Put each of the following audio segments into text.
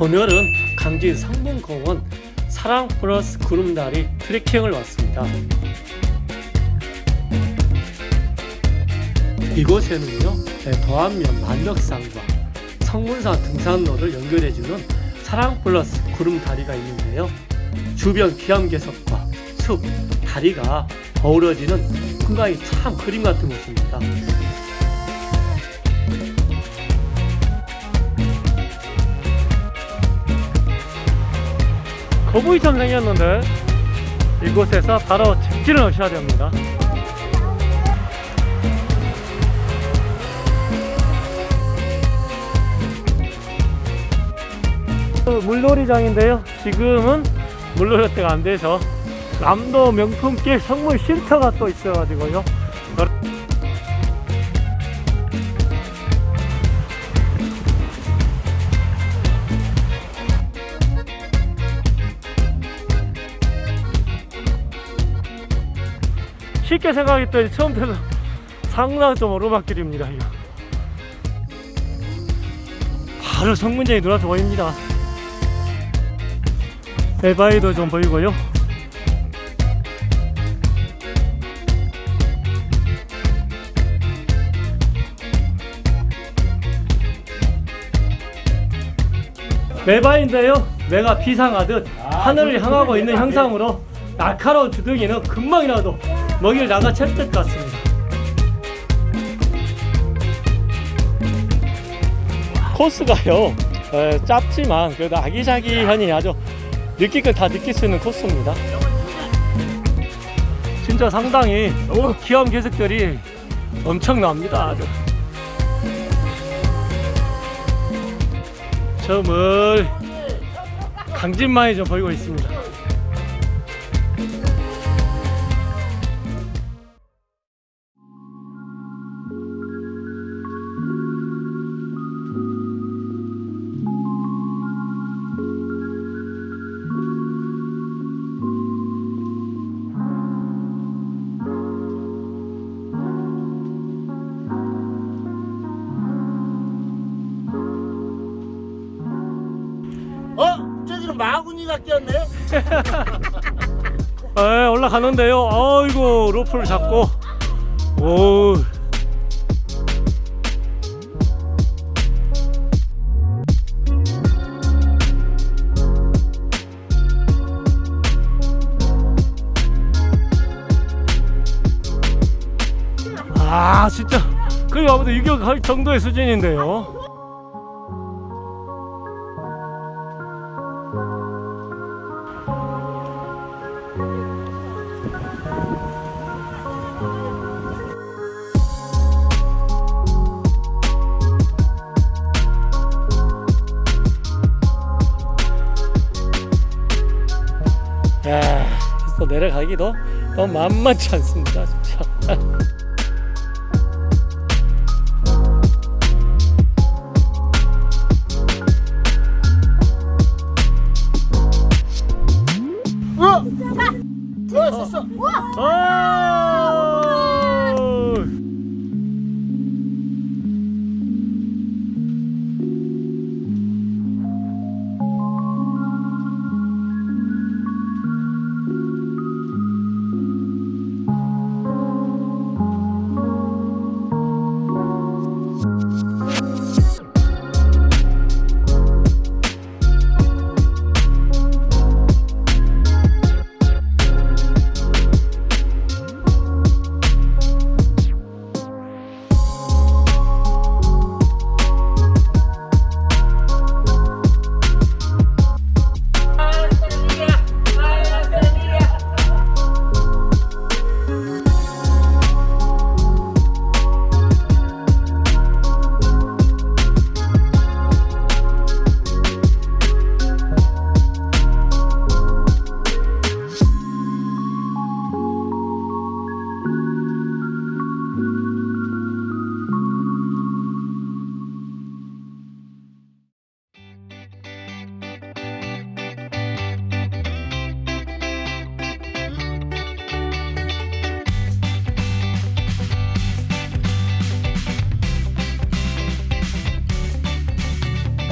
오늘은 강진 상봉공원 사랑 플러스 구름다리 트레킹을 왔습니다. 이곳에는요 네, 도안면 만덕산과 성문산 등산로를 연결해주는 사랑 플러스 구름다리가 있는데요. 주변 기암괴석과 숲, 다리가 어우러지는 풍광이 참 그림 같은 곳입니다. 거북이처럼 생겼는데 이곳에서 바로 직진을 하셔야 됩니다. 물놀이장인데요. 지금은 물놀이 때가 안 돼서 남도 명품길 성물 쉼터가 또 있어가지고요. 쉽게 생각했더니 처음부터 상당히 좀 오르막길입니다. 이거. 바로 성문장이 눈앞에 보입니다. 에바이도 좀 보이고요. 매바인데요. 매가 비상하듯 하늘을 향하고 있는 형상으로 날카로운 주둥이는 금방이라도 먹이를 나가 챌 것 같습니다. 코스가요 에, 짧지만 그래도 아기자기하니 아주 느낄 걸 다 느낄 수 있는 코스입니다. 진짜 상당히 오, 기암 괴석들이 엄청납니다. 아주. 저물 강진만이 좀 보이고 있습니다. 마구니가 끼었네? 에, 올라가는데요. 아이고 로프를 잡고 오. 아 진짜 거의 아무도 유격할 정도의 수준인데요. 가기도 너무 만만치 않습니다, 진짜. 어? 어, 됐어. 아!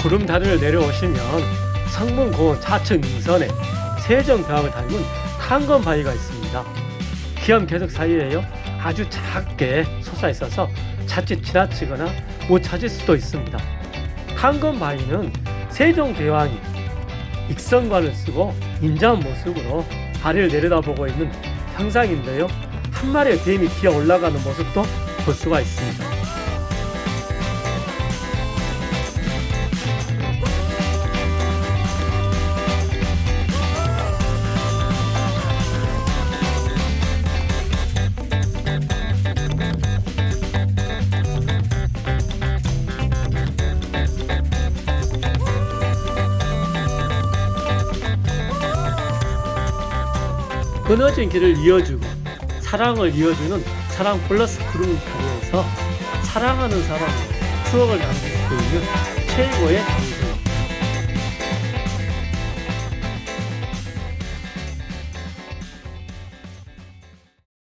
구름 다리를 내려오시면 성문고원 좌측 능선에 세정벽을 닮은 탄건바위가 있습니다. 기암 계석 사이에요 아주 작게 솟아 있어서 자칫 지나치거나 못 찾을 수도 있습니다. 탄건바위는 세종대왕이 익성관을 쓰고 인자한 모습으로 다리를 내려다보고 있는 형상인데요. 한 마리의 뱀이 기어 올라가는 모습도 볼 수가 있습니다. 끊어진 길을 이어주고 사랑을 이어주는 사랑 플러스 구름다리에서 사랑하는 사람의 추억을 수 있는 최고의 장소.